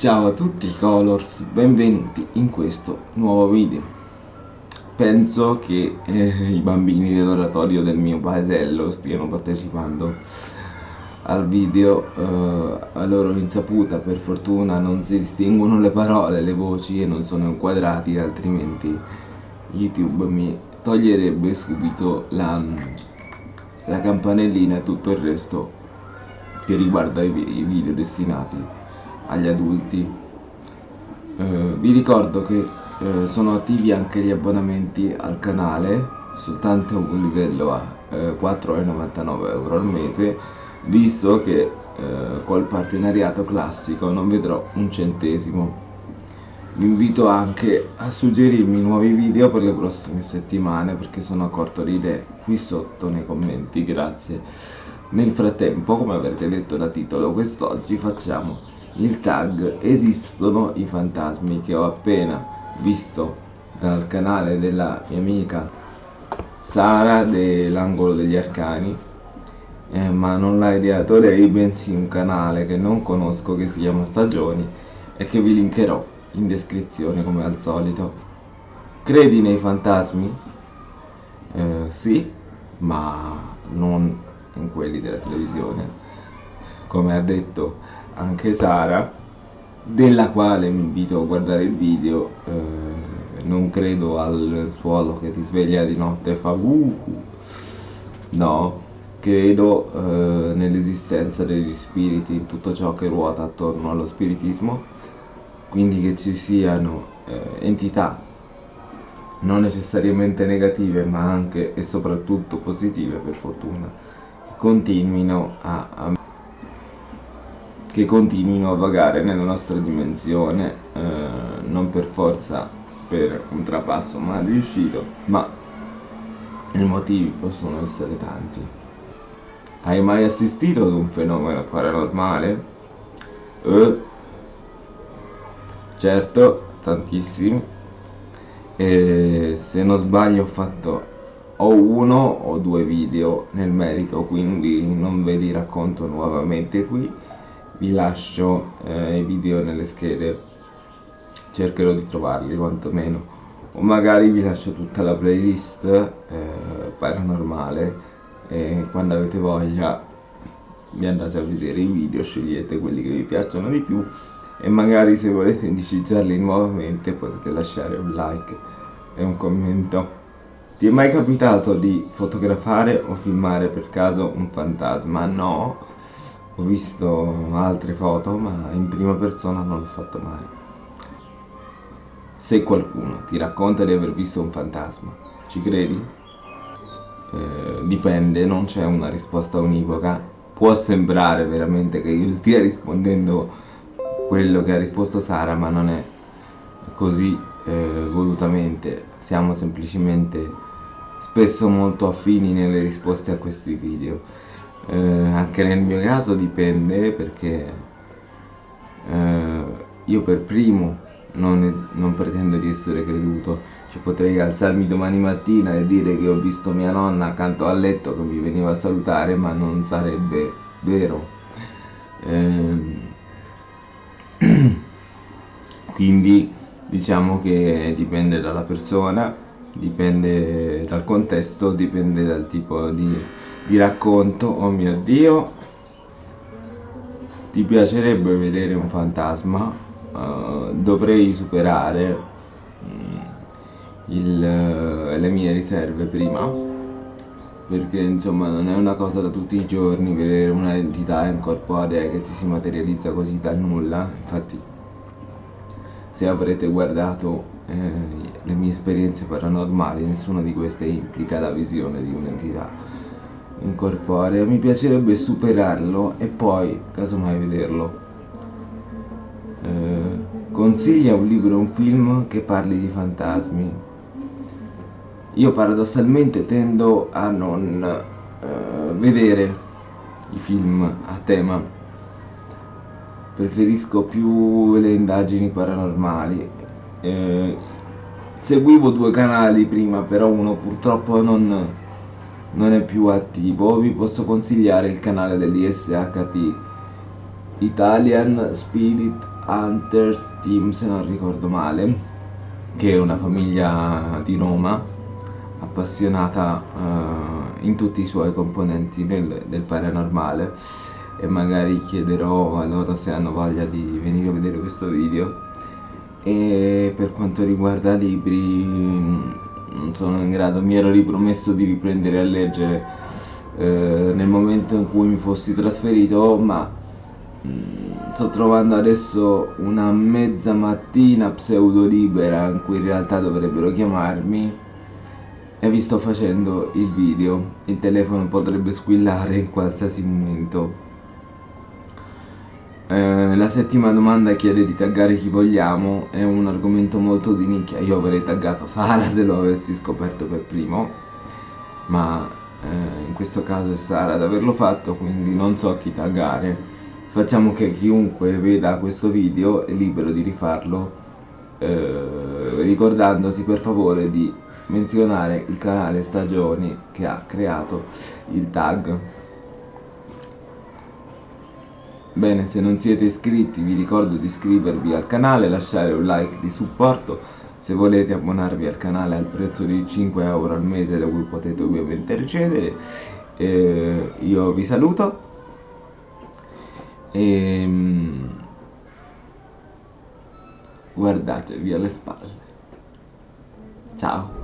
Ciao a tutti Colors, benvenuti in questo nuovo video. Penso che eh, i bambini dell'oratorio del mio paesello stiano partecipando al video eh, a loro insaputa, per fortuna non si distinguono le parole, le voci e non sono inquadrati, altrimenti YouTube mi toglierebbe subito la, la campanellina e tutto il resto che riguarda i, i video destinati agli adulti. Eh, vi ricordo che eh, sono attivi anche gli abbonamenti al canale, soltanto un livello a eh, 4,99 euro al mese, visto che eh, col partenariato classico non vedrò un centesimo. Vi invito anche a suggerirmi nuovi video per le prossime settimane perché sono a corto di idee qui sotto nei commenti, grazie. Nel frattempo, come avrete letto da titolo, quest'oggi facciamo il tag Esistono i fantasmi che ho appena visto dal canale della mia amica Sara dell'angolo degli arcani eh, ma non l'ha ideato lei bensì un canale che non conosco che si chiama Stagioni e che vi linkerò in descrizione come al solito credi nei fantasmi? Eh, sì ma non in quelli della televisione come ha detto anche Sara della quale mi invito a guardare il video eh, non credo al suolo che ti sveglia di notte e fa uh, no credo eh, nell'esistenza degli spiriti in tutto ciò che ruota attorno allo spiritismo quindi che ci siano eh, entità non necessariamente negative ma anche e soprattutto positive per fortuna continuino a, a, che continuino a vagare nella nostra dimensione eh, non per forza per un trapasso mal riuscito ma i motivi possono essere tanti. Hai mai assistito ad un fenomeno paranormale? Eh, certo, tantissimi. E se non sbaglio ho fatto ho uno o due video nel merito quindi non ve li racconto nuovamente qui vi lascio eh, i video nelle schede. Cercherò di trovarli quantomeno. O magari vi lascio tutta la playlist eh, paranormale e quando avete voglia vi andate a vedere i video scegliete quelli che vi piacciono di più. E magari se volete indicizzarli nuovamente potete lasciare un like e un commento. Ti è mai capitato di fotografare o filmare per caso un fantasma? No, ho visto altre foto ma in prima persona non l'ho fatto mai. Se qualcuno ti racconta di aver visto un fantasma, ci credi? Eh, dipende, non c'è una risposta univoca. Può sembrare veramente che io stia rispondendo quello che ha risposto Sara, ma non è così eh, volutamente. Siamo semplicemente spesso molto affini nelle risposte a questi video eh, anche nel mio caso dipende perché eh, io per primo non, non, pretendo di essere creduto. Cioè, potrei alzarmi domani mattina e dire che ho visto mia nonna accanto al letto che mi veniva a salutare ma non sarebbe vero. Eh, quindi diciamo che dipende dalla persona dipende dal contesto, dipende dal tipo di, di racconto. Oh mio Dio, ti piacerebbe vedere un fantasma? Uh, dovrei superare mm, il, uh, le mie riserve prima perché insomma non è una cosa da tutti i giorni vedere un'entità incorporea che ti si materializza così dal nulla infatti se avrete guardato eh, le mie esperienze paranormali, nessuna di queste implica la visione di un'entità incorporea. Mi piacerebbe superarlo e poi, casomai, vederlo. Eh, consiglia un libro o un film che parli di fantasmi. Io paradossalmente tendo a non eh, vedere i film a tema preferisco più le indagini paranormali eh, seguivo due canali prima però uno purtroppo non, non è più attivo. Vi posso consigliare il canale dell'ISHP Italian Spirit Hunters Team se non ricordo male, che è una famiglia di Roma appassionata uh, in tutti i suoi componenti del, del paranormale. E magari chiederò a loro se hanno voglia di venire a vedere questo video. E per quanto riguarda libri non sono in grado, mi ero ripromesso di riprendere a leggere eh, nel momento in cui mi fossi trasferito ma mh, mm, sto trovando adesso una mezza mattina pseudo libera in cui in realtà dovrebbero chiamarmi e vi sto facendo il video. Il telefono potrebbe squillare in qualsiasi momento eh, la settima domanda chiede di taggare chi vogliamo, è un argomento molto di nicchia, io avrei taggato Sara se lo avessi scoperto per primo, ma eh, in questo caso è Sara ad averlo fatto, quindi non so chi taggare. Facciamo che chiunque veda questo video è libero di rifarlo, eh, ricordandosi per favore di menzionare il canale Stagioni che ha creato il tag Bene, se non siete iscritti vi ricordo di iscrivervi al canale, lasciare un like di supporto, se volete abbonarvi al canale al prezzo di 5 euro al mese da cui potete ovviamente ricevere, eh, io vi saluto e mm, guardatevi alle spalle. Ciao!